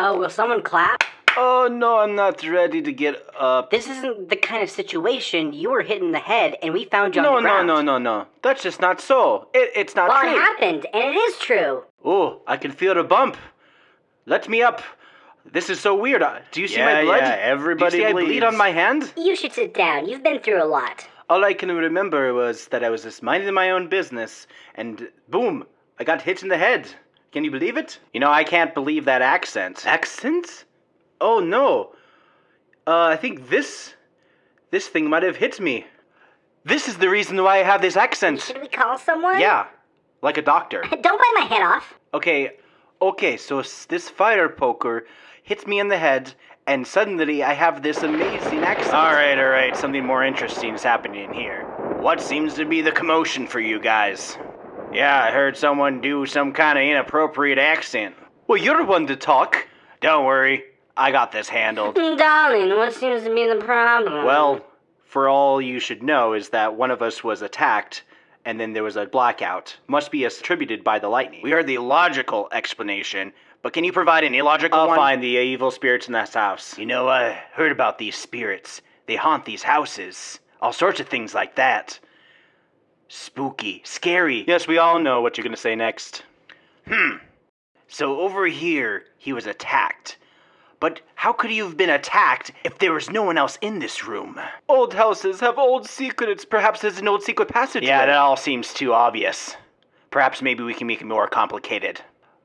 Oh, will someone clap? Oh no, I'm not ready to get up. This isn't the kind of situation you were hit in the head and we found you No, on the no, ground. no, no, no. That's just not so. It, it's not Well, true. it happened, and it is true. Oh, I can feel the bump. Let me up. This is so weird. Uh, Do you see my blood? yeah, everybody Do you see I bleed on my hand? You should sit down. You've been through a lot. All I can remember was that I was just minding my own business, and boom, I got hit in the head. Can you believe it? You know, I can't believe that accent. Accent? Oh no. Uh, I think this, this thing might have hit me. This is the reason why I have this accent. Should we call someone? Yeah, like a doctor. Don't bite my head off. Okay, okay, so this fire poker hits me in the head, and suddenly I have this amazing accent. All right, all right. Something more interesting is happening here. What seems to be the commotion for you guys? Yeah, I heard someone do some kind of inappropriate accent. Well, you're the one to talk. Don't worry, I got this handled. Darling, what seems to be the problem? Well, for all you should know is that one of us was attacked, and then there was a blackout. Must be attributed by the lightning. We heard the logical explanation, but can you provide an illogical I'll one? find the evil spirits in this house. You know, I heard about these spirits. They haunt these houses. All sorts of things like that. Spooky, scary. Yes, we all know what you're gonna say next. Hmm. So over here, he was attacked. But how could he have been attacked if there was no one else in this room? Old houses have old secrets. Perhaps there's an old secret passage. Yeah, that all seems too obvious. Perhaps maybe we can make it more complicated.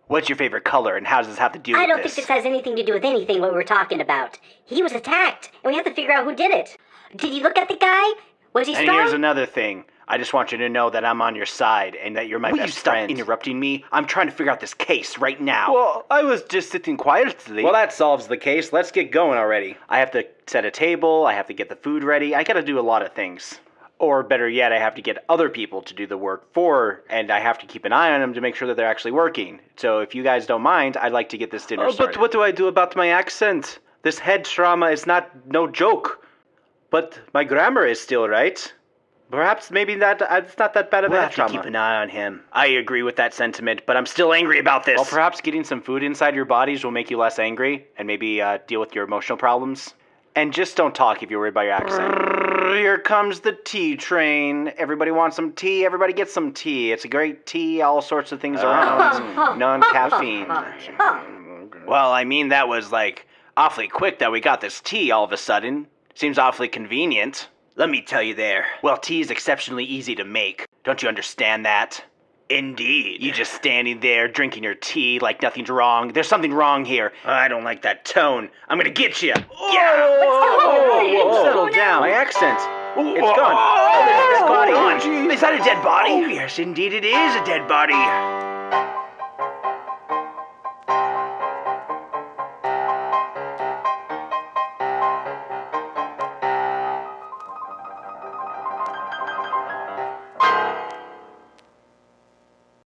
What's your favorite color, and how does this have to do I with don't this? think this has anything to do with anything what we're talking about. He was attacked, and we have to figure out who did it. Did you look at the guy? Was he and strong? here's another thing. I just want you to know that I'm on your side and that you're my Will you best stop friend. interrupting me? I'm trying to figure out this case right now. Well, I was just sitting quietly. Well, that solves the case. Let's get going already. I have to set a table, I have to get the food ready, I gotta do a lot of things. Or better yet, I have to get other people to do the work for, and I have to keep an eye on them to make sure that they're actually working. So if you guys don't mind, I'd like to get this dinner Oh, started. but what do I do about my accent? This head trauma is not no joke. But my grammar is still right. Perhaps maybe that uh, it's not that bad of a We'll head have to keep an eye on him. I agree with that sentiment, but I'm still angry about this. well, perhaps getting some food inside your bodies will make you less angry and maybe uh, deal with your emotional problems. And just don't talk if you're worried about your accent. Here comes the tea train. Everybody wants some tea. Everybody gets some tea. It's a great tea. All sorts of things around. Non caffeine. Well, I mean, that was like awfully quick that we got this tea all of a sudden. Seems awfully convenient. Let me tell you there. Well, tea is exceptionally easy to make. Don't you understand that? Indeed. You just standing there drinking your tea like nothing's wrong. There's something wrong here. I don't like that tone. I'm gonna get you. Yeah. Whoa, settle down. My accent. It's gone. Oh, oh, there's a dead body. Oh, geez. Is that a dead body? Oh, yes, indeed, it is a dead body.